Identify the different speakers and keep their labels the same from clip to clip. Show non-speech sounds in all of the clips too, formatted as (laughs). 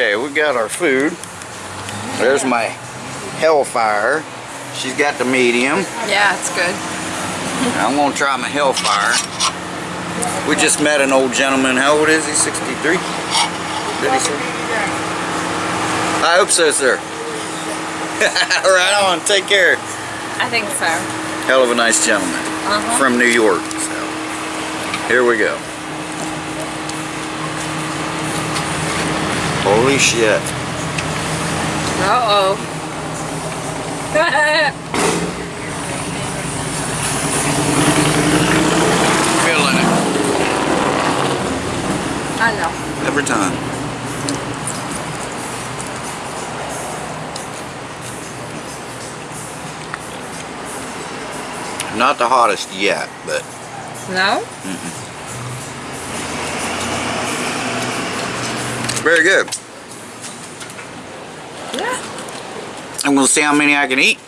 Speaker 1: Okay, we got our food. There's my Hellfire. She's got the medium.
Speaker 2: Yeah, it's good.
Speaker 1: I'm gonna try my Hellfire. We just met an old gentleman. How old is he? 63? Did he say? I hope so, sir. (laughs) right on. Take care.
Speaker 2: I think so.
Speaker 1: Hell of a nice gentleman
Speaker 2: Uh-huh.
Speaker 1: from New York. So here we go. Holy shit.
Speaker 2: Uh-oh.
Speaker 1: Feeling it
Speaker 2: I know.
Speaker 1: every time. Not the hottest yet, but
Speaker 2: No?
Speaker 1: very good. I'm gonna see how many I can eat.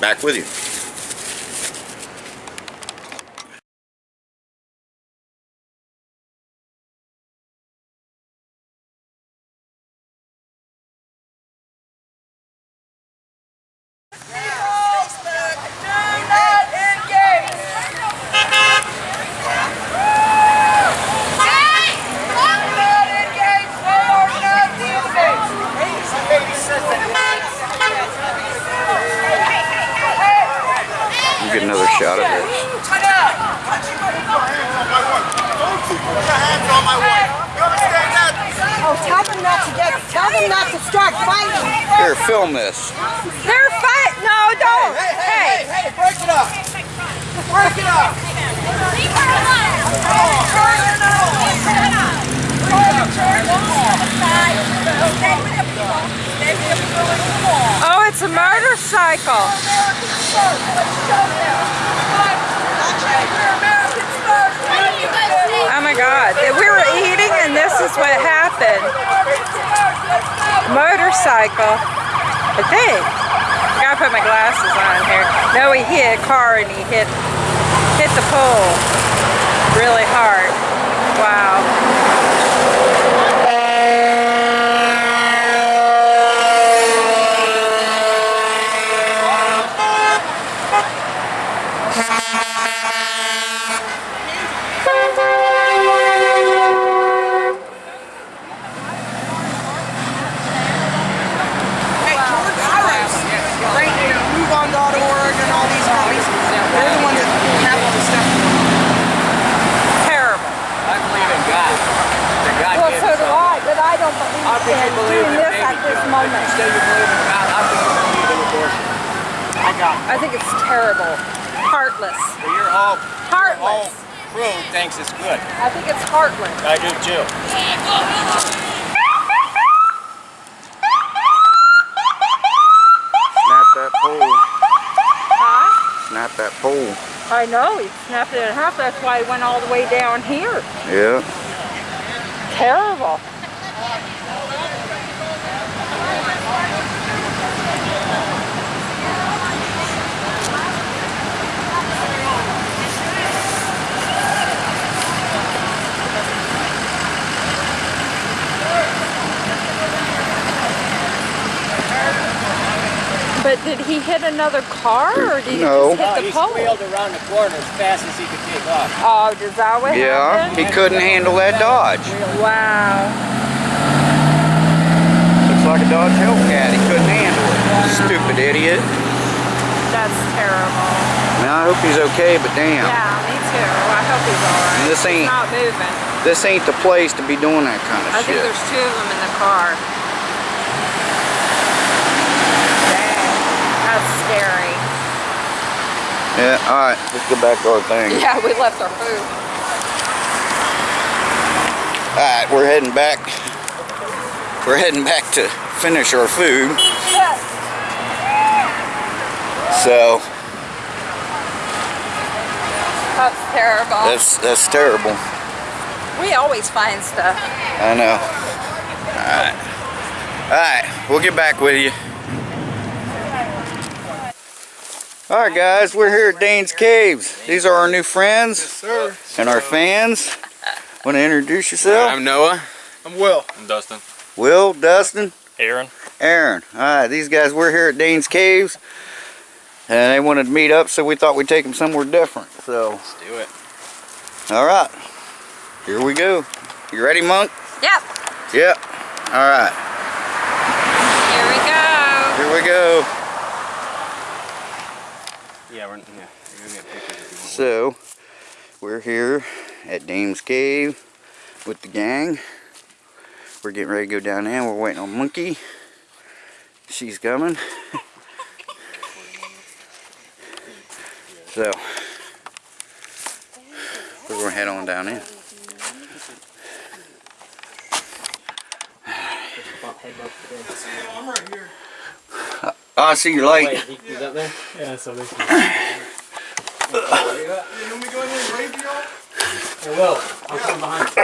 Speaker 1: Back with. You get another shot of this.
Speaker 3: Oh, tell them not to get, tell them not to start fighting.
Speaker 1: Here, film this.
Speaker 2: They're fight. No, don't. Hey.
Speaker 3: Hey, break it up. Break it up.
Speaker 2: Oh, it's a motorcycle. Oh my God. We were eating and this is what happened. Motorcycle. I think. I gotta put my glasses on here. No, he hit a car and he hit hit the pole really hard. Wow.
Speaker 3: Hey, George Soros. Right here, MoveOn.org and all these guys. They're the ones that have all this stuff.
Speaker 2: Terrible.
Speaker 4: I believe in God. That God
Speaker 2: Well,
Speaker 4: gave
Speaker 2: so
Speaker 4: us
Speaker 2: do
Speaker 4: all.
Speaker 2: I, but I don't believe
Speaker 4: How can you
Speaker 2: in
Speaker 4: believe
Speaker 2: doing
Speaker 4: in
Speaker 2: this at this moment.
Speaker 4: You say you believe in God, how can you believe in abortion? I got
Speaker 2: I think it's terrible. Heartless.
Speaker 4: Well, your whole, your whole
Speaker 2: Heartless.
Speaker 4: crew thinks it's good.
Speaker 2: I think it's heartless.
Speaker 4: I do too.
Speaker 1: Snap that pole.
Speaker 2: Huh?
Speaker 1: Snap that pole.
Speaker 2: I know, he snapped it in half. That's why he went all the way down here.
Speaker 1: Yeah.
Speaker 2: Terrible. But did he hit another car or did he
Speaker 1: No.
Speaker 2: just hit the
Speaker 4: he
Speaker 2: pole?
Speaker 4: squealed around the corner as fast as he could take off.
Speaker 2: Oh, is that what
Speaker 1: Yeah.
Speaker 2: happened?
Speaker 1: He couldn't handle that Dodge.
Speaker 2: Wow.
Speaker 1: Looks like a Dodge Hellcat. He couldn't handle it. Stupid idiot.
Speaker 2: That's terrible.
Speaker 1: Now I hope he's okay, but damn.
Speaker 2: Yeah, me too. I hope he's alright.
Speaker 1: This ain't-
Speaker 2: He's not moving.
Speaker 1: This ain't the place to be doing that kind of shit.
Speaker 2: I think there's two of them in the car.
Speaker 1: Yeah, alright, let's get back to our thing.
Speaker 2: Yeah, we left our food.
Speaker 1: Alright, we're heading back. We're heading back to finish our food. So
Speaker 2: That's terrible.
Speaker 1: that's that's terrible.
Speaker 2: we always find stuff.
Speaker 1: I know. Alright. Alright, we'll get back with you. Alright guys, we're here at Dame's Caves. These are our new friends
Speaker 5: Sir.
Speaker 1: and our fans. Want to introduce yourself?
Speaker 5: I'm Noah. I'm Will. I'm Dustin.
Speaker 1: Will, Dustin,
Speaker 5: Aaron.
Speaker 1: Aaron. All right, these guys, we're here at Dame's Caves. And they wanted to meet up, so we thought we'd take them somewhere different. So,
Speaker 5: Let's do it.
Speaker 1: all right. Here we go. You ready, Monk?
Speaker 2: Yep.
Speaker 1: Yep. All right.
Speaker 2: Here we go.
Speaker 1: Here we go.
Speaker 5: Yeah, we're yeah. You're gonna get pictures if you want.
Speaker 1: So, we're here at Dame's Cave with the gang. We're getting ready to go down there. We're waiting on Monkey. She's coming. so, we're going to head on down in.
Speaker 3: Oh, I'm.
Speaker 1: Oh, I see your light.
Speaker 5: Wait, he, he's there?
Speaker 4: Yeah, so this is.
Speaker 3: Yeah, you want me to go in here and to y'all?
Speaker 5: Hey, Will, I'm coming behind. you.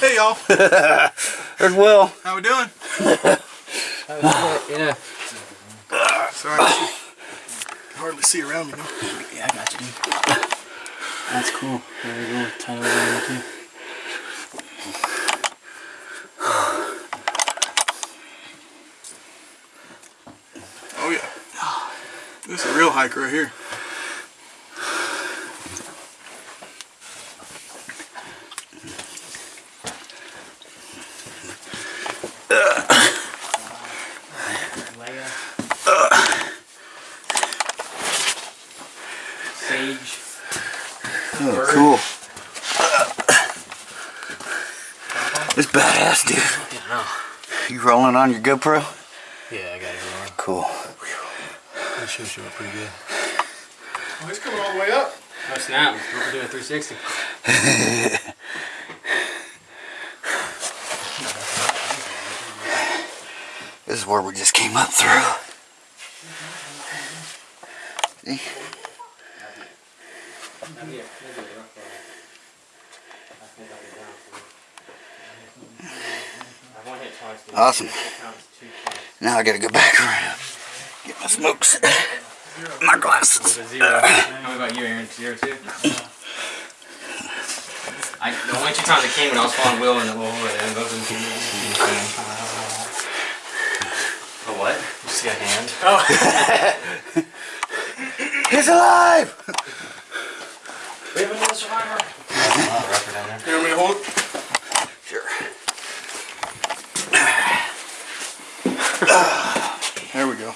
Speaker 3: Hey y'all, (laughs)
Speaker 1: There's Will.
Speaker 3: how we doing?
Speaker 5: Yeah. (laughs) (laughs)
Speaker 3: Sorry, I hardly see around me. No?
Speaker 5: Yeah, I got you, dude. That's cool. There you go. Tie over there too.
Speaker 3: Oh yeah. This is a real hike right here.
Speaker 5: Leia. Sage.
Speaker 1: Oh, cool. It's badass, dude.
Speaker 5: Yeah, no.
Speaker 1: You rolling on your GoPro?
Speaker 5: Yeah, I got it going.
Speaker 1: Cool.
Speaker 5: That should show up pretty good.
Speaker 3: Oh, he's coming all the way up.
Speaker 5: Oh snap! We're doing 360. (laughs)
Speaker 1: This is where we just came up through. See? Awesome. Now I gotta go back around. Get my smokes. My glasses.
Speaker 5: Zero. How about you, Aaron? Zero two. I the only two times I came when I was following Will in the little hole and those are A what? You see a hand? Oh. (laughs)
Speaker 1: He's alive!
Speaker 5: We have another survivor. Oh, rougher down there.
Speaker 3: You want me to hold it?
Speaker 1: Sure.
Speaker 3: There we go.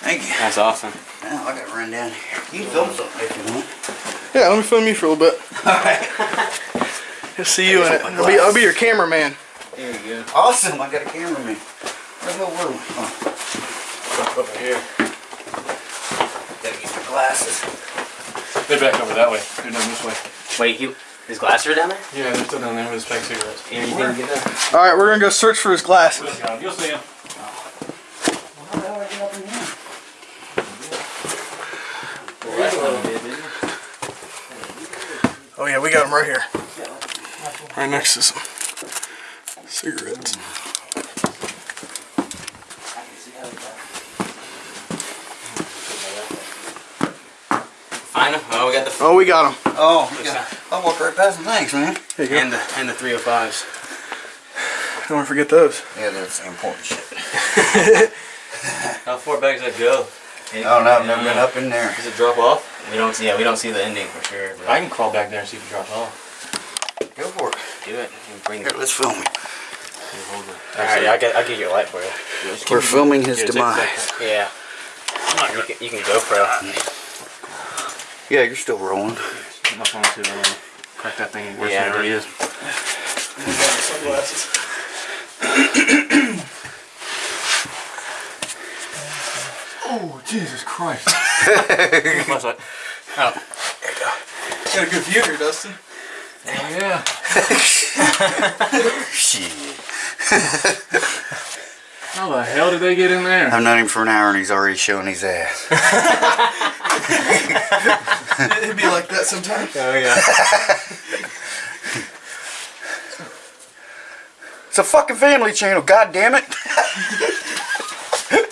Speaker 1: Thank you.
Speaker 5: That's awesome.
Speaker 1: Now I gotta run down here. You can film something if you want.
Speaker 3: Yeah, let me film you for a little bit. (laughs)
Speaker 1: Alright.
Speaker 3: I'll see you in it. I'll be, I'll be your cameraman.
Speaker 5: There you go.
Speaker 1: Awesome, I got a cameraman. Where's the room? Oh,
Speaker 5: Over here.
Speaker 1: gotta get my glasses.
Speaker 4: They're back over that way. They're down this way.
Speaker 5: Wait, he, his glasses are down there?
Speaker 4: Yeah, they're still down there with his pack cigarettes.
Speaker 5: Aaron, you didn't get there?
Speaker 3: All right, we're gonna go search for his glasses.
Speaker 4: You'll see him.
Speaker 3: Oh yeah, we got him right here. Right next to some cigarettes.
Speaker 5: Find him. Oh, we got the
Speaker 3: Oh, we got him.
Speaker 1: Oh, yeah. I walked right past them. Thanks, man.
Speaker 3: Here you go.
Speaker 5: and the and the 305s.
Speaker 3: Don't want to forget those.
Speaker 1: Yeah, that's important shit. (laughs)
Speaker 5: How far back does that go?
Speaker 1: Oh, no, I've never been up in there.
Speaker 5: Does it drop off? We don't see. Yeah, we don't see the ending for sure. but-
Speaker 4: I can crawl back there and see if it drops off.
Speaker 1: Go for it.
Speaker 5: Do it. Bring
Speaker 1: Here, let's film it.
Speaker 5: Alright, I'll get, I'll get your light for you.
Speaker 1: We're filming his
Speaker 4: Here, take
Speaker 1: demise.
Speaker 4: that.
Speaker 5: Yeah. You can, you can GoPro.
Speaker 1: Yeah, you're still rolling.
Speaker 4: Put my phone too. I uh, don't crack that thing worse
Speaker 5: Yeah,
Speaker 4: than it already is.
Speaker 3: Sunglasses. oh, Jesus Christ.
Speaker 4: Flashlight. Oh.
Speaker 3: Got a good view here, Dustin.
Speaker 4: Oh yeah.
Speaker 1: Shit.
Speaker 4: How the hell did they get in there?
Speaker 1: I've known him for an hour and he's already showing his ass. (laughs)
Speaker 3: It'd be like that sometimes.
Speaker 5: Oh yeah.
Speaker 1: It's a fucking family channel, god damn it.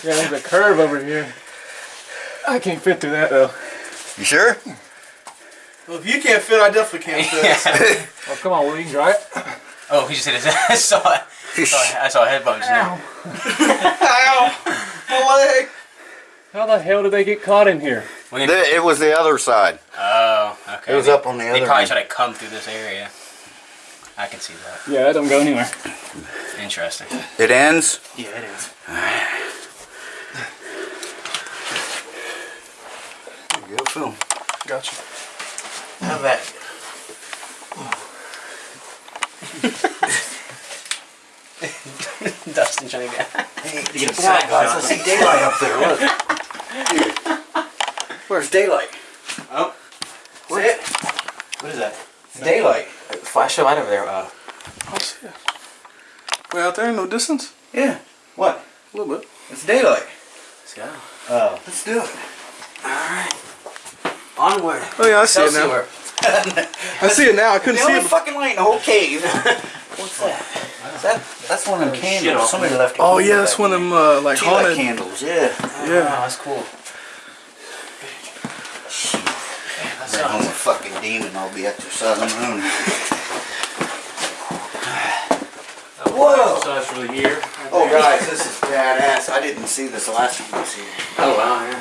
Speaker 6: Yeah, there's a curve over here. I can't fit through that though.
Speaker 1: You sure?
Speaker 3: Well, if you can't fit, I definitely can't fit. (laughs)
Speaker 6: Oh, (laughs) come on, we can try it.
Speaker 5: Oh, he just hit his. head. (laughs) I saw it. I saw, I saw a head bump just now.
Speaker 3: Ow! My leg!
Speaker 6: How the hell did they get caught in here?
Speaker 5: When
Speaker 1: The- It was the other side.
Speaker 5: oh, okay.
Speaker 1: It was up on the other
Speaker 5: They
Speaker 1: other
Speaker 5: probably
Speaker 1: end.
Speaker 5: tried to come through this area. I can see that.
Speaker 6: Yeah, that don't go anywhere.
Speaker 5: Interesting.
Speaker 1: It ends.
Speaker 5: Yeah, it is.
Speaker 1: There you go, film.
Speaker 3: Gotcha.
Speaker 1: How that? (laughs)
Speaker 5: Dustin trying to get.
Speaker 1: Hey, get guys. I see daylight up there. Look. Where's daylight?
Speaker 5: Oh,
Speaker 1: See it?
Speaker 5: what is that?
Speaker 1: It's daylight.
Speaker 5: Flash a light over there. Uh,
Speaker 3: I'll see it. Way out there, no distance?
Speaker 1: Yeah. What?
Speaker 3: A little bit.
Speaker 1: It's daylight.
Speaker 5: let's go.
Speaker 1: Oh. Let's do it.
Speaker 5: Alright. Onward.
Speaker 3: Oh yeah, I see it now. I see it now. I couldn't
Speaker 1: The
Speaker 3: see
Speaker 1: only
Speaker 3: it.
Speaker 1: fucking light in the whole cave. (laughs) What's that? Is that that's one of them candles. Somebody left.
Speaker 3: Oh yeah, that's
Speaker 1: back
Speaker 3: one of them uh, like
Speaker 1: there. Tea light
Speaker 3: haunted.
Speaker 1: candles. Yeah.
Speaker 5: Oh,
Speaker 3: Yeah.
Speaker 5: that's cool.
Speaker 1: Bring home a fucking demon. I'll be exercising my own. Whoa!
Speaker 6: Size for the year.
Speaker 1: Oh guys, this is badass. I didn't see this last time I was here.
Speaker 5: Oh wow, yeah.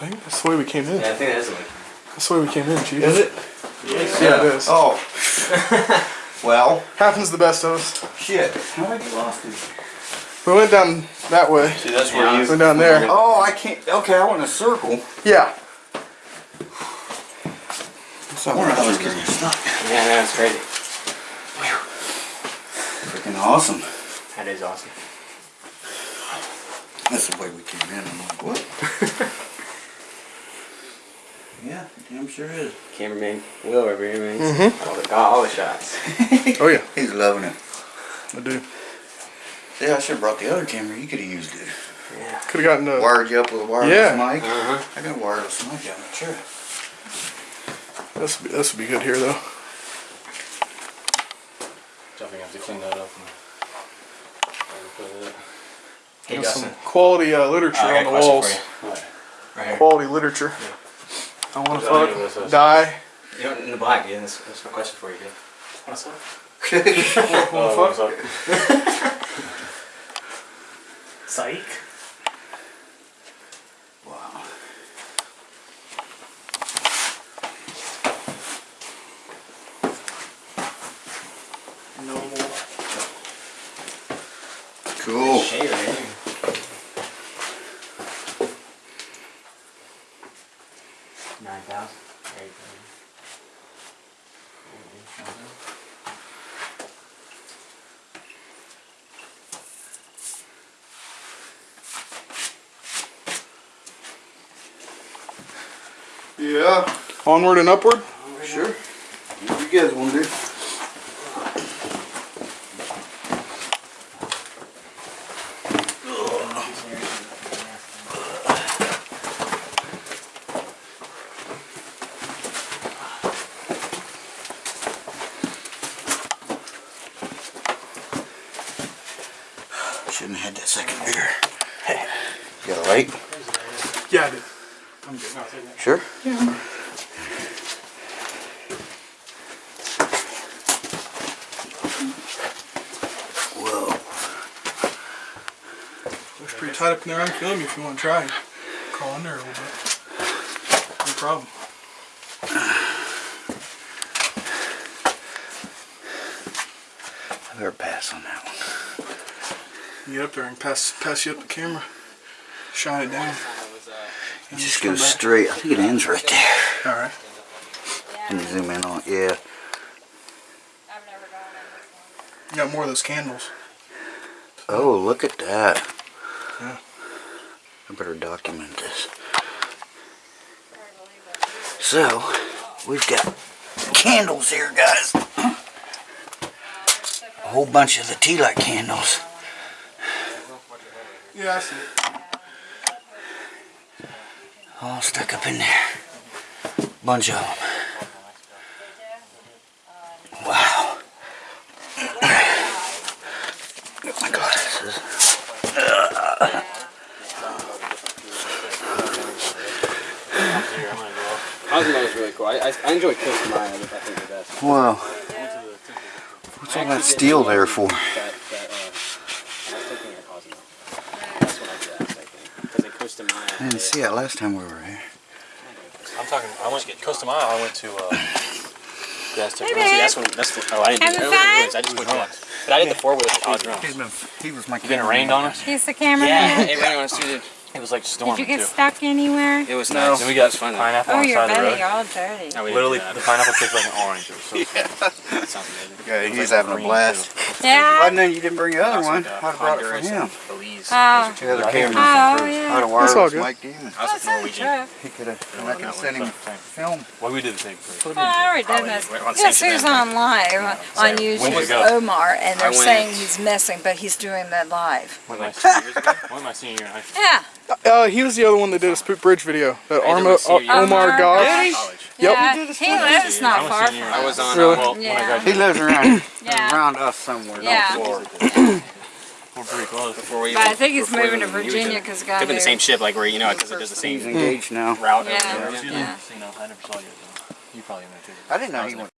Speaker 3: I think that's the way we came in.
Speaker 5: Yeah, I think that is a lake.
Speaker 3: That's the way we came in, Chief.
Speaker 1: Is it? Yes.
Speaker 3: Yeah, it is.
Speaker 1: Oh. (laughs) well,
Speaker 3: Happens to the best of us.
Speaker 1: shit. How did I get lost in?
Speaker 3: We went down that way.
Speaker 1: See, that's
Speaker 5: where you-
Speaker 3: Went down there.
Speaker 1: Oh, I can't. Okay, I went in a circle.
Speaker 3: Yeah.
Speaker 1: So I wonder how I was getting stuck.
Speaker 5: Yeah, that's crazy.
Speaker 1: Freaking awesome.
Speaker 5: That is awesome.
Speaker 1: That's the way we came in. I'm like, what? (laughs) yeah, damn sure is.
Speaker 5: Cameraman Will over here, man.
Speaker 3: Mhm.
Speaker 5: All the, got all the shots. (laughs)
Speaker 3: Oh yeah,
Speaker 1: He's loving it.
Speaker 3: I do.
Speaker 1: Yeah, I should have brought the other camera. You could have used it.
Speaker 5: Yeah.
Speaker 3: Could have gotten a.
Speaker 1: Wired you up with a wireless
Speaker 3: Yeah.
Speaker 1: mic.
Speaker 5: Uh huh.
Speaker 1: I got a wireless mic down there, sure.
Speaker 3: This would be, this would be good here though.
Speaker 6: Definitely have to clean that up. And...
Speaker 5: Hey,
Speaker 3: Got
Speaker 5: Dustin.
Speaker 3: some quality uh, literature
Speaker 5: I
Speaker 3: on the walls.
Speaker 5: for you. Right here.
Speaker 3: Quality literature. I want to
Speaker 6: Yeah, I know what
Speaker 3: fuck, die.
Speaker 5: You know, in the black, yeah, that's, that's my question for you, dude. What's up?
Speaker 6: Oh, what's (laughs) up?
Speaker 5: Psych.
Speaker 1: Wow.
Speaker 3: Noble.
Speaker 1: Cool.
Speaker 5: Shade right here. Nine thousand. Eight thousand.
Speaker 3: Yeah. Onward and upward.
Speaker 1: Sure. You guys want to do? Shouldn't have had that second beer. You got a light?
Speaker 3: Yeah, I did.
Speaker 1: Sure. Whoa.
Speaker 3: Looks pretty tight up in there. I can film you if you want to try. Crawl in there a little bit. No problem.
Speaker 1: I better pass on that one.
Speaker 3: You get up there and pass pass you up the camera. Shine it down.
Speaker 1: It just goes straight. I think it ends right there.
Speaker 3: All right.
Speaker 1: Can you zoom in on it? Yeah.
Speaker 2: I've never gone in this one.
Speaker 3: You got more of those candles.
Speaker 1: Oh, look at that.
Speaker 3: Yeah.
Speaker 1: I better document this.
Speaker 2: Hard to believe it.
Speaker 1: So, we've got candles here, guys. A whole bunch of the tea light candles.
Speaker 3: Yeah, I see it.
Speaker 1: All stuck up in there. Bunch of them. Wow. Got my glasses.
Speaker 5: Enjoy Costa Maya. I think the best.
Speaker 1: Wow.
Speaker 5: I went to the temple.
Speaker 1: What's all that steel there for?
Speaker 5: That, that, uh, I was thinking of Cozumel. That's what I did. I think. Because in Costa Maya.
Speaker 1: I didn't see it last time we were here.
Speaker 6: I'm talking. I went to Costa Maya. I went to. Uh, the
Speaker 2: Hey,
Speaker 6: Ruins.
Speaker 2: babe.
Speaker 5: That's when. That's the. Oh, I didn't do
Speaker 2: Having
Speaker 5: the
Speaker 2: fun?
Speaker 5: I just went once. But I did the four wheeler with Cozumel.
Speaker 1: been, he was my
Speaker 6: Then it rained on us.
Speaker 2: He's the cameraman.
Speaker 5: Yeah, it rained on us too. Dude.
Speaker 6: It was like storming
Speaker 2: Did you get
Speaker 6: too.
Speaker 2: stuck anywhere?
Speaker 5: It was
Speaker 1: No.
Speaker 5: nice.
Speaker 6: Then we got
Speaker 5: was fun. though.
Speaker 6: pineapple
Speaker 2: Oh,
Speaker 6: on the side of the
Speaker 2: betting
Speaker 6: road.
Speaker 2: all dirty.
Speaker 5: No, we didn't
Speaker 6: Literally, the pineapple tastes like an orange. It was so (laughs)
Speaker 5: That sounds amazing.
Speaker 1: Yeah, he's
Speaker 6: like
Speaker 1: having a
Speaker 6: green,
Speaker 1: blast.
Speaker 2: Yeah.
Speaker 1: Why then you didn't bring the other
Speaker 5: Also
Speaker 1: one? I'd have uh, brought it for
Speaker 5: Honduras
Speaker 1: him.
Speaker 5: and Belize.
Speaker 2: Oh.
Speaker 1: The other
Speaker 6: Yeah,
Speaker 1: camera.
Speaker 2: Oh, yeah.
Speaker 1: I'd have wired
Speaker 3: That's all
Speaker 1: with
Speaker 3: good.
Speaker 1: Mike Demon.
Speaker 5: I was with Norwegian.
Speaker 1: He could have, and I could have sent him film.
Speaker 6: Well, we did the same first.
Speaker 2: Well, I already did this.
Speaker 5: We're on
Speaker 2: Guess
Speaker 5: Saint
Speaker 2: who's
Speaker 5: Savannah.
Speaker 2: on live on YouTube?
Speaker 6: you go?
Speaker 2: Omar, and they're saying he's missing, but he's doing that live.
Speaker 6: One of my senior years. One of my senior year high.
Speaker 2: Yeah.
Speaker 3: Uh, he was the other one that did a Spook Bridge video. That
Speaker 5: I did
Speaker 3: Armo,
Speaker 5: my senior
Speaker 3: uh, Omar
Speaker 2: Omar
Speaker 3: Gosh.
Speaker 2: Gosh.
Speaker 3: Yep.
Speaker 2: Yeah. He lives not
Speaker 6: I'm
Speaker 2: far
Speaker 6: senior.
Speaker 2: from
Speaker 5: I was on.
Speaker 3: Really?
Speaker 5: Uh,
Speaker 6: Well, when I
Speaker 2: Yeah.
Speaker 1: He lives around,
Speaker 2: Yeah. (laughs)
Speaker 1: around us somewhere.
Speaker 2: Yeah. (clears throat)
Speaker 1: North Florida.
Speaker 6: we're pretty close.
Speaker 5: before we
Speaker 2: But I think he's moving to
Speaker 5: even knew each
Speaker 2: Virginia
Speaker 5: other.
Speaker 2: because
Speaker 5: Could have been the same ship, like where you know, because it does the
Speaker 1: He's
Speaker 5: same
Speaker 1: engaged now.
Speaker 5: route.
Speaker 2: Yeah.
Speaker 5: over there.
Speaker 2: Yeah.
Speaker 6: didn't, you know, I never saw you. So you probably know too.
Speaker 1: I didn't know he went.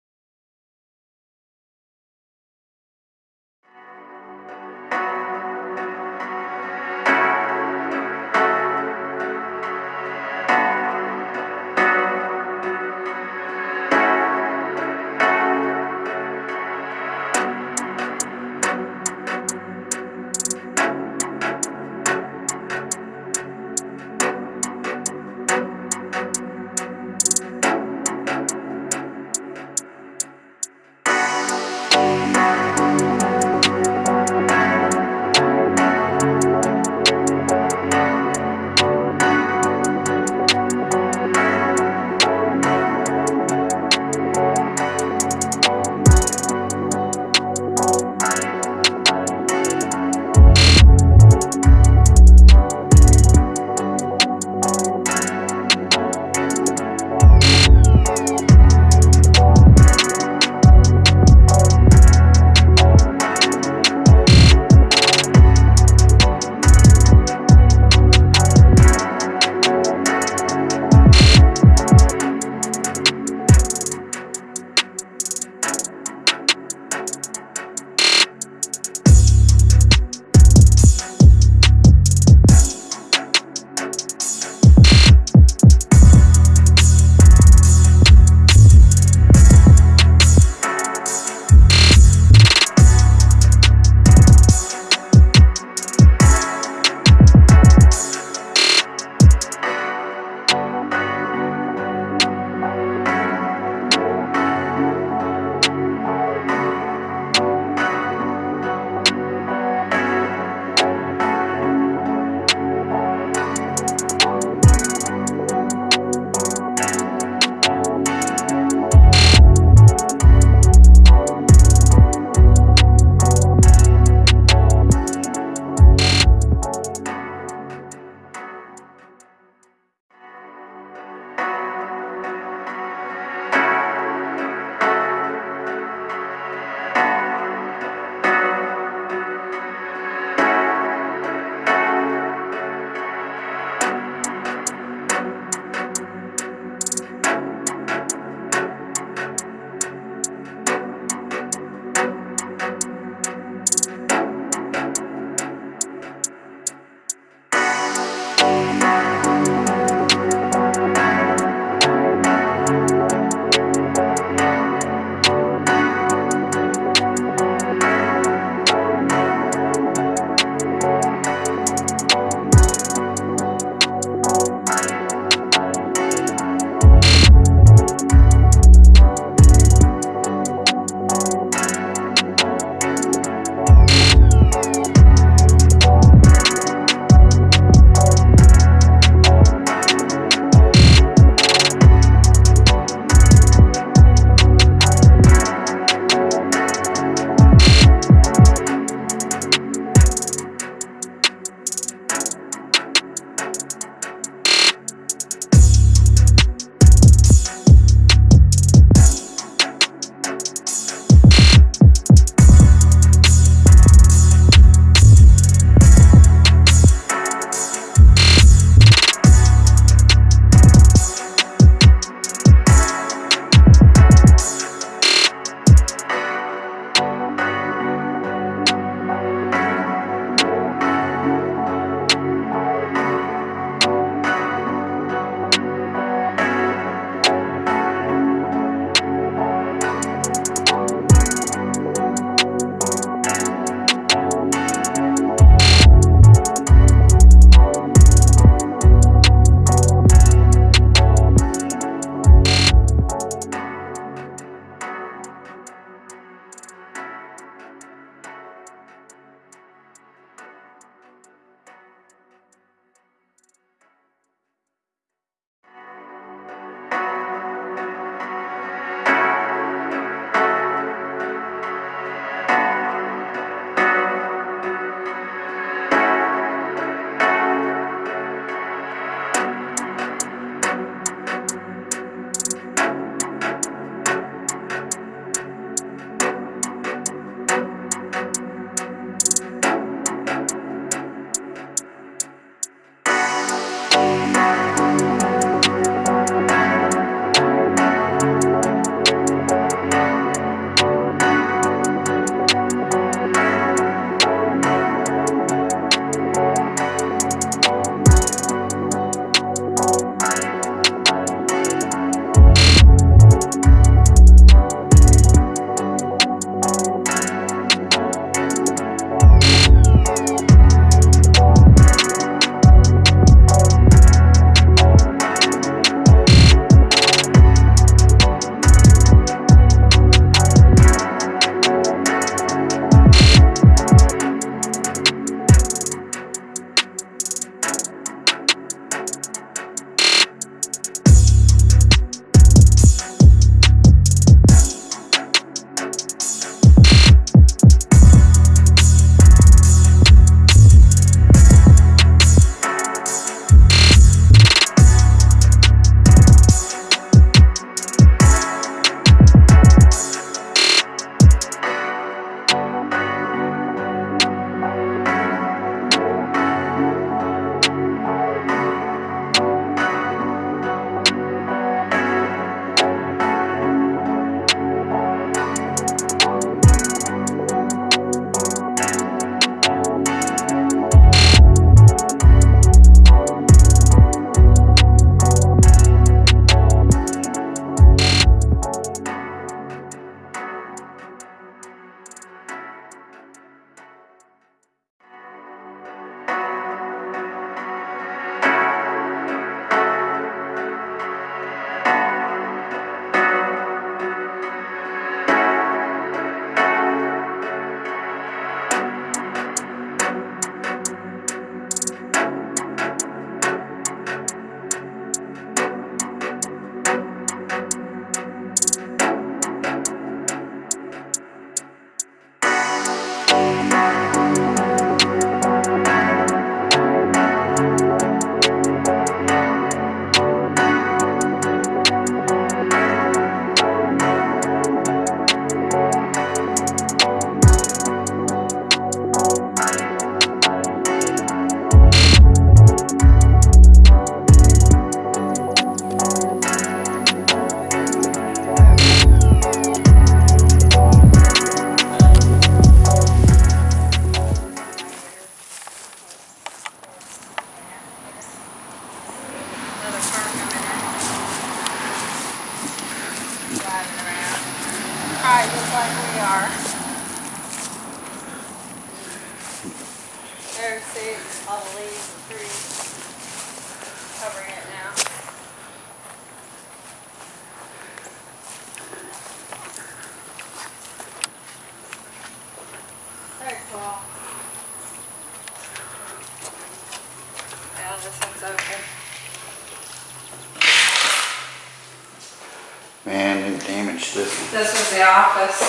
Speaker 2: This.
Speaker 1: This
Speaker 2: was the office.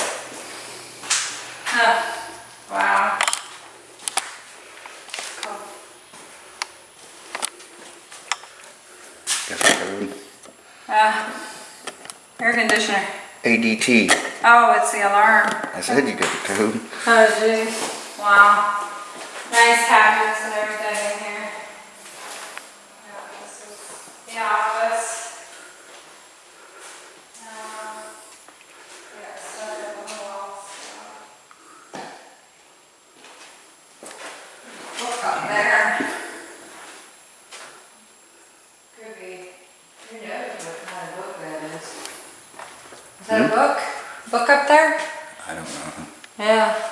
Speaker 2: Huh. Wow. Cool.
Speaker 1: Got the code.
Speaker 2: Uh, air conditioner.
Speaker 1: ADT.
Speaker 2: Oh, it's the alarm.
Speaker 1: I said you got the code.
Speaker 2: Oh, geez. Wow. Nice cabinets and everything in here. Yeah, this is the office. Um, yeah, stuff at the walls. Book up there. Could be, who knows what kind of book that is. Is that a book? Book up there?
Speaker 1: I don't know.
Speaker 2: Yeah.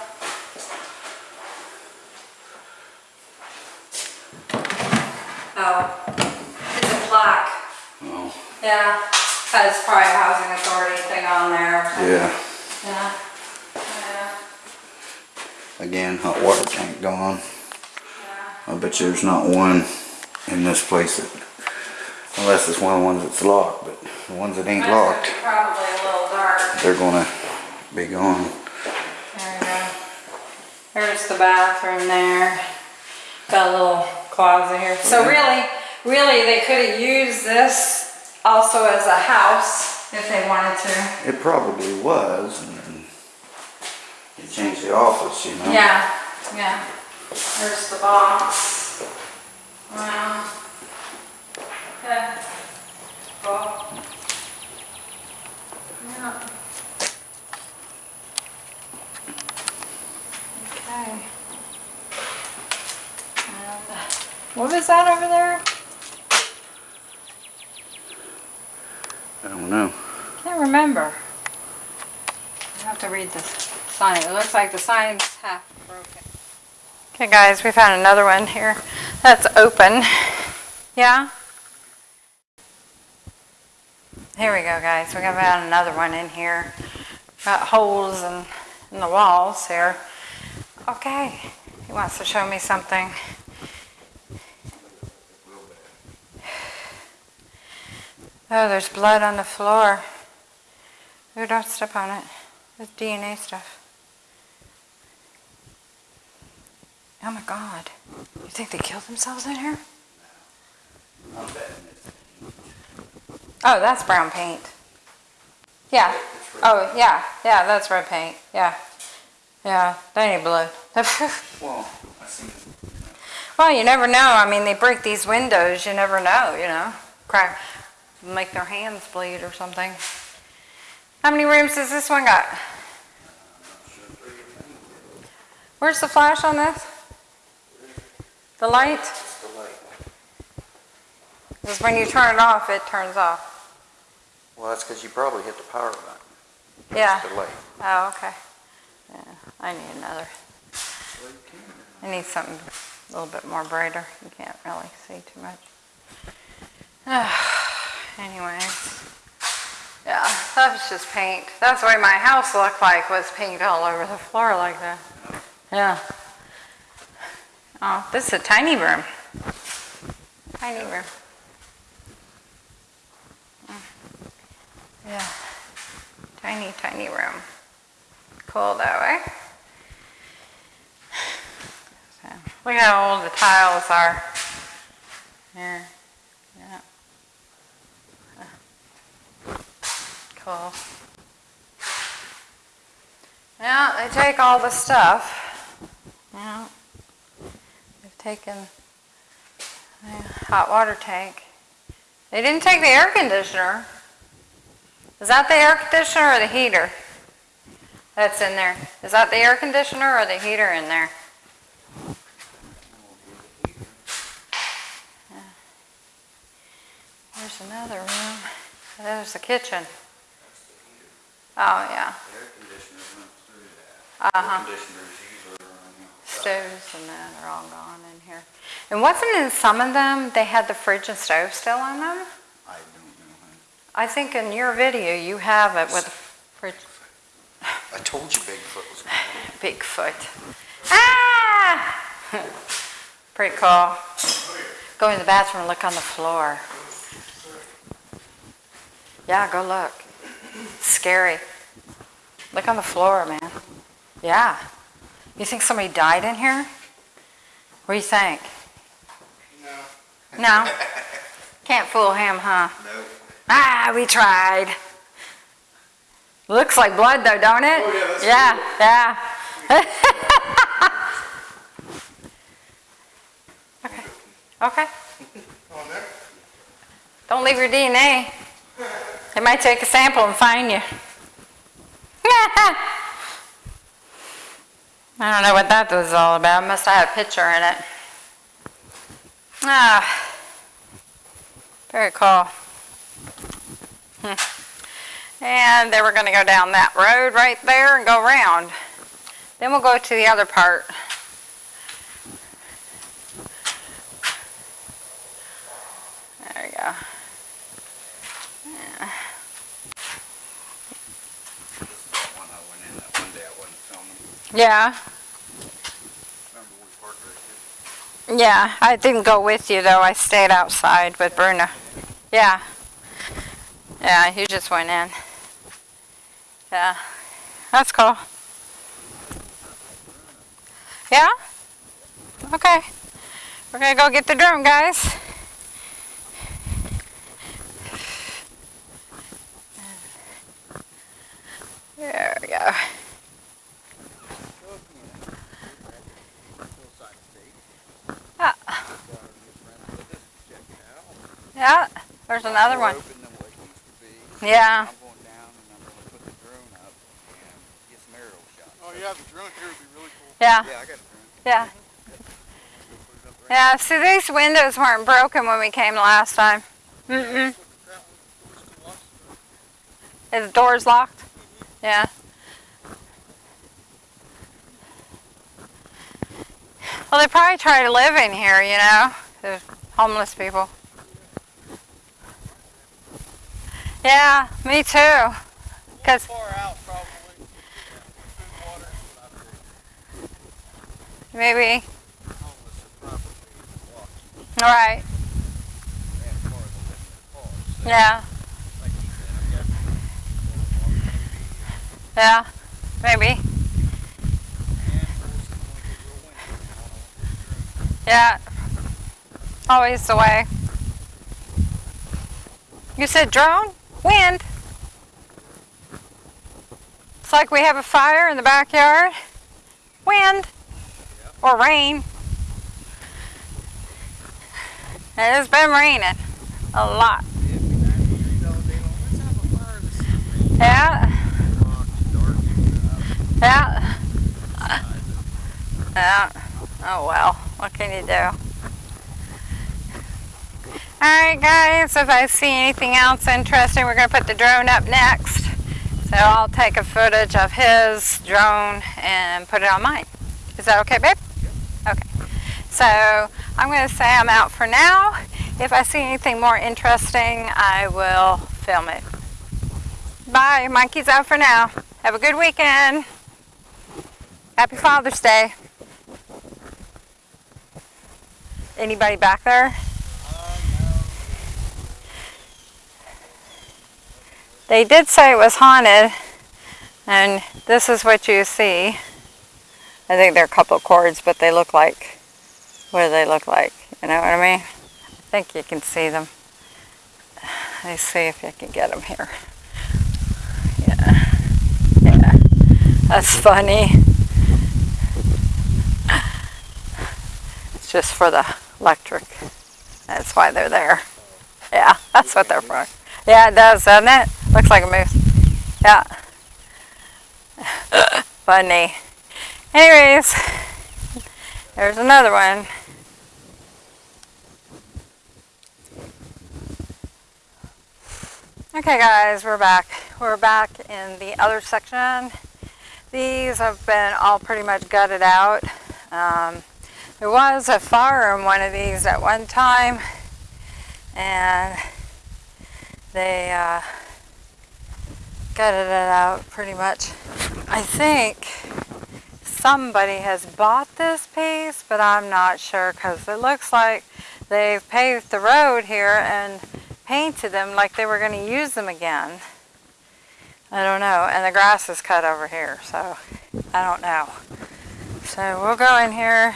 Speaker 2: Oh, it's a plaque.
Speaker 1: Oh,
Speaker 2: Yeah, has probably a housing authority thing on there. or something.
Speaker 1: yeah.
Speaker 2: Yeah. Yeah,
Speaker 1: Again, hot water tank gone. I bet you there's not one in this place that, unless it's one of the ones that's locked, but the ones that ain't locked,
Speaker 2: Probably a little dark.
Speaker 1: they're gonna be gone.
Speaker 2: There we go. There's the bathroom there. Got a little closet here. So really, really, they could have used this also as a house if they wanted to.
Speaker 1: It probably was, they changed the office, you know?
Speaker 2: Yeah, yeah. There's the box. Wow. Yeah. Cool. Yeah. Okay. What was that over there?
Speaker 1: I don't know.
Speaker 2: Can't remember. I have to read the sign. It looks like the sign's half broken. Okay guys, we found another one here. That's open. Yeah? Here we go guys. We got another one in here. Got holes in, in the walls here. Okay. He wants to show me something. Oh, there's blood on the floor. Ooh, don't step on it. There's DNA stuff. Oh my god. You think they killed themselves in here?
Speaker 1: I'm betting it.
Speaker 2: Oh, that's brown paint. Yeah. Oh, yeah. Yeah, that's red paint. Yeah. Yeah, that ain't blood. (laughs)
Speaker 1: Well, I see.
Speaker 2: well, you never know. I mean, they break these windows. You never know, you know. Crack. Make their hands bleed or something. How many rooms does this one got? Where's the flash on this? The light?
Speaker 1: It's the light.
Speaker 2: Because when you turn it off, it turns off.
Speaker 1: Well, that's because you probably hit the power button.
Speaker 2: Yeah.
Speaker 1: The light.
Speaker 2: Oh, okay. Yeah, I need another. I need something a little bit more brighter. You can't really see too much. (sighs) Anyways. Yeah, that was just paint. That's the way my house looked like, was paint all over the floor like that. Yeah. Oh, this is a tiny room. Tiny room. Mm. Yeah. Tiny, tiny room. Cool though, eh? So, look how old the tiles are. Here. Yeah. Cool. Yeah, they take all the stuff. Yeah. They've the hot water tank. They didn't take the air conditioner. Is that the air conditioner or the heater that's in there? Is that the air conditioner or the heater in there? There's another room. There's the kitchen. Oh, yeah.
Speaker 1: Air conditioners went through that.
Speaker 2: Uh-huh. Stoves and that are all gone in here. And wasn't in some of them, they had the fridge and stove still on them?
Speaker 1: I don't know.
Speaker 2: I think in your video, you have it with the fridge,
Speaker 1: I told you Bigfoot was coming. (laughs)
Speaker 2: Bigfoot. Ah! (laughs) Pretty cool. Go in the bathroom and look on the floor. Yeah, go look. Scary. Look on the floor, man. Yeah. You think somebody died in here? What do you think? No. No? Can't fool him, huh?
Speaker 1: No.
Speaker 2: Ah, we tried. Looks like blood though, don't it?
Speaker 1: Oh, yeah,
Speaker 2: yeah, yeah. (laughs) okay. Okay. Don't leave your DNA. They might take a sample and find you. (laughs) I don't know what that was all about. Must have had a picture in it. Ah, very cool. Hmm. And then we're going to go down that road right there and go around. Then we'll go to the other part. There we go. Yeah.
Speaker 1: This is that one I went in, that one day I wasn't filming.
Speaker 2: Yeah. Yeah, I didn't go with you though. I stayed outside with Bruna. Yeah. Yeah, you just went in. Yeah. That's cool. Yeah? Okay. We're gonna go get the drone, guys. There we go. Ah. Yeah, there's another one.
Speaker 1: Open than what it used to be.
Speaker 2: Yeah.
Speaker 1: I'm going down and I'm gonna put the drone up and get some aerial shots.
Speaker 6: Oh yeah, the drone here would be really cool.
Speaker 2: Yeah,
Speaker 1: Yeah, I got a drone.
Speaker 2: yeah. Yeah, see these windows weren't broken when we came last time. Mm-mm. Is the doors locked? Mm-hmm. Yeah. Well, they probably try to live in here, you know, the homeless people. Yeah, me too. Cause
Speaker 6: Far out, probably. Food, water.
Speaker 2: maybe,
Speaker 1: Homeless are probably walking.
Speaker 2: all right,
Speaker 1: They have cars on their cars. So,
Speaker 2: yeah,
Speaker 1: like he said, I'm guessing maybe.
Speaker 2: yeah, maybe,
Speaker 1: And of course, it's going to get real windy. I don't know what this drone
Speaker 2: yeah. Always the way. You said drone? Wind. It's like we have a fire in the backyard. Wind. Or rain. It has been raining a lot. Yeah. Yeah. Yeah. Oh well, what can you do? Alright guys, if I see anything else interesting, we're going to put the drone up next. So I'll take a footage of his drone and put it on mine. Is that okay, babe? Okay. So I'm going to say I'm out for now. If I see anything more interesting, I will film it. Bye. Mikey's out for now. Have a good weekend. Happy Father's Day. Anybody back there? They did say it was haunted, and this is what you see. I think they're a couple of cords, but they look like, what do they look like? You know what I mean? I think you can see them. Let's see if I can get them here. Yeah, yeah, that's funny. It's just for the electric. That's why they're there. Yeah, that's what they're for. Yeah, it does, doesn't it? Looks like a moose. Yeah. (laughs) Funny. Anyways, there's another one. Okay guys, we're back. we're back in the other section. These have been all pretty much gutted out. Um, there was a fire in one of these at one time, and they uh, gutted it out pretty much. I think somebody has bought this piece, but I'm not sure because it looks like they've paved the road here and painted them like they were going to use them again. I don't know. And the grass is cut over here, so I don't know. So we'll go in here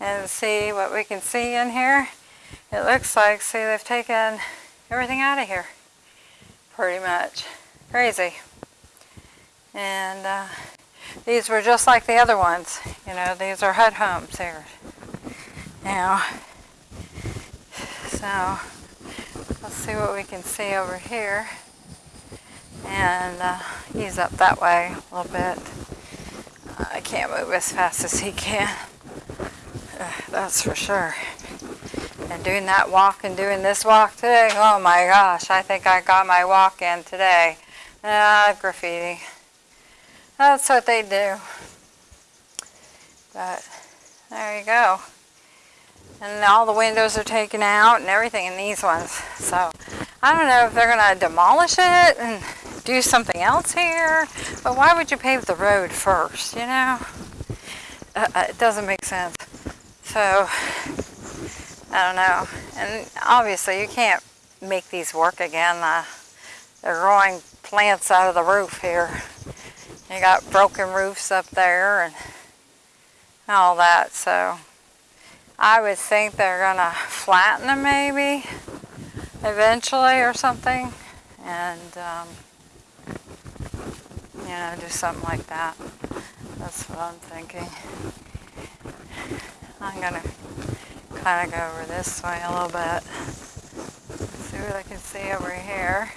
Speaker 2: and see what we can see in here. It looks like, see, they've taken everything out of here. Pretty much. Crazy. And uh, these were just like the other ones. You know, these are HUD homes here. Now, so let's see what we can see over here. And uh, he's up that way a little bit. I can't move as fast as he can. Uh, (sighs) that's for sure. And doing that walk and doing this walk today, oh my gosh, I think I got my walk in today. Ah, graffiti. That's what they do. But there you go. And all the windows are taken out and everything in these ones. So I don't know if they're going to demolish it and do something else here. But why would you pave the road first, you know? Uh, uh it doesn't make sense. So I don't know. And obviously you can't make these work again. Uh, they're growing plants out of the roof here. You got broken roofs up there and all that. So I would think they're gonna flatten them maybe eventually or something. And um, you know, do something like that. That's what I'm thinking. I'm gonna kind of go over this way a little bit. See what I can see over here.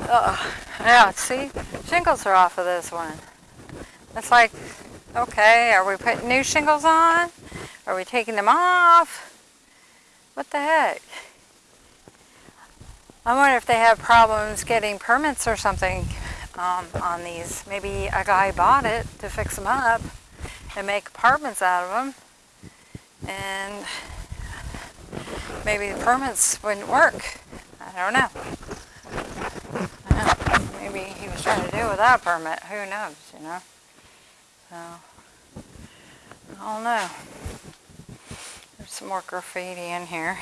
Speaker 2: Oh, yeah, see, shingles are off of this one. It's like, okay, are we putting new shingles on? Are we taking them off? What the heck? I wonder if they have problems getting permits or something um, on these. Maybe a guy bought it to fix them up and make apartments out of them. And maybe the permits wouldn't work. I don't know. Maybe he was trying to do without a permit. Who knows, you know? So, I don't know. There's some more graffiti in here.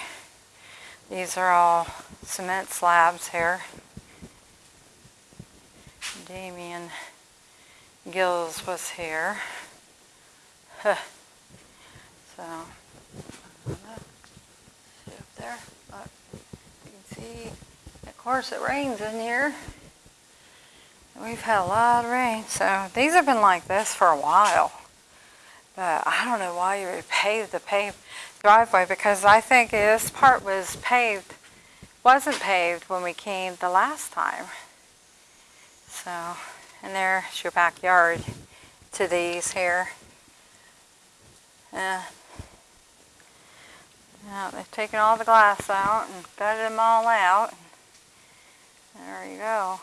Speaker 2: These are all cement slabs here. Damien Gills was here. Huh. So, see up there? Look, you can see. Of course, it rains in here. We've had a lot of rain, so these have been like this for a while. But I don't know why you pave the paved driveway because I think this part was paved, wasn't paved when we came the last time. So, and there's your backyard to these here. Uh, now they've taken all the glass out and gutted them all out. There you go.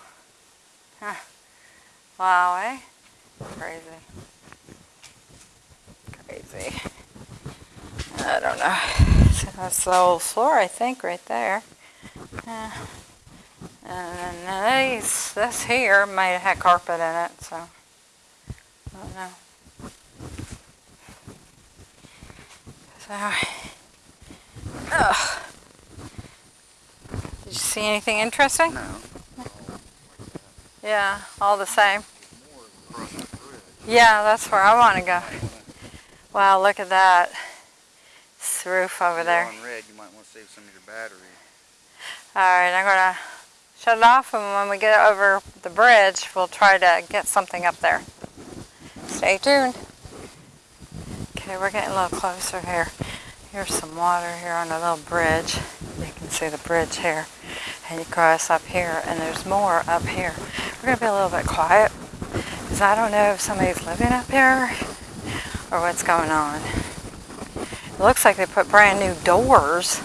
Speaker 2: Wow, eh? Crazy. Crazy. I don't know. (laughs) That's the old floor, I think, right there. And then these, this here might have had carpet in it, so I don't know. So, ugh. Did you see anything interesting?
Speaker 1: No.
Speaker 2: Yeah, all the same. Yeah, that's where I want to go. Wow, look at that. It's the roof over there.
Speaker 1: On red, you might want to save some of your battery.
Speaker 2: Alright, I'm going to shut it off and when we get over the bridge, we'll try to get something up there. Stay tuned. Okay, we're getting a little closer here. Here's some water here on a little bridge. You can see the bridge here. And you cross up here, and there's more up here. We're going to be a little bit quiet, because I don't know if somebody's living up here or what's going on. It looks like they put brand new doors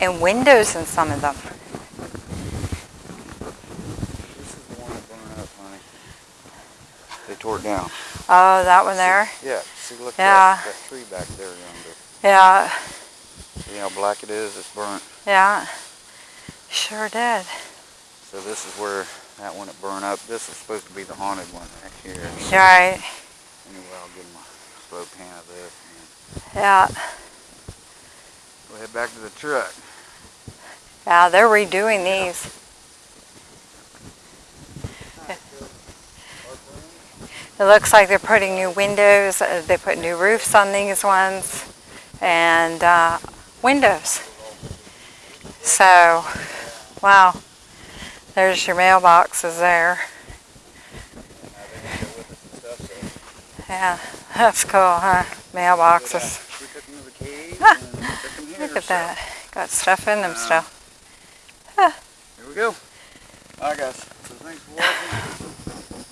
Speaker 2: and windows in some of them. This is the one that burned up, honey.
Speaker 1: They tore it down.
Speaker 2: Oh, that one there?
Speaker 1: See, yeah, see, look
Speaker 2: yeah.
Speaker 1: at that, that tree back there.
Speaker 2: Yeah,
Speaker 1: See how black it is? It's burnt.
Speaker 2: yeah. Sure did.
Speaker 1: So this is where that one that burned up. This is supposed to be the haunted one back here.
Speaker 2: You're right.
Speaker 1: Anyway, I'll give them a slow pan of this. And
Speaker 2: Yeah.
Speaker 1: we'll head back to the truck.
Speaker 2: Yeah, they're redoing these. It looks like they're putting new windows, uh, they put new roofs on these ones, and uh, windows. So, wow, there's your mailboxes there. Yeah, that's cool, huh? Mailboxes. Ah. (laughs) Look at that. Got stuff in them still.
Speaker 1: Here we go. Alright guys, so thanks for watching.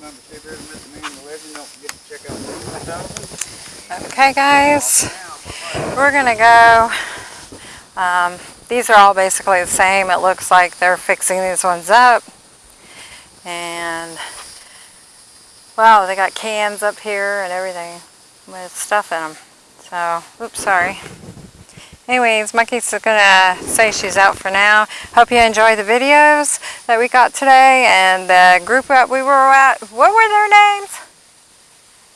Speaker 1: To to
Speaker 2: Okay, guys, we're gonna go. Um, these are all basically the same. It looks like they're fixing these ones up. And, wow, they got cans up here and everything with stuff in them. So, oops, sorry. Anyways, Monkey's gonna say she's out for now. Hope you enjoy the videos that we got today and the group that we were at. What were their names?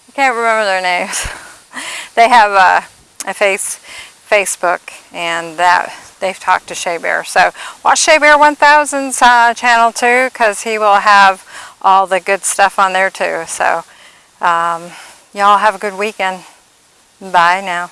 Speaker 2: I can't remember their names. (laughs) they have a, a face Facebook and that they've talked to Shea Bear. So watch Shea Bear 1000's uh, channel too because he will have all the good stuff on there too. So um, y'all have a good weekend. Bye now.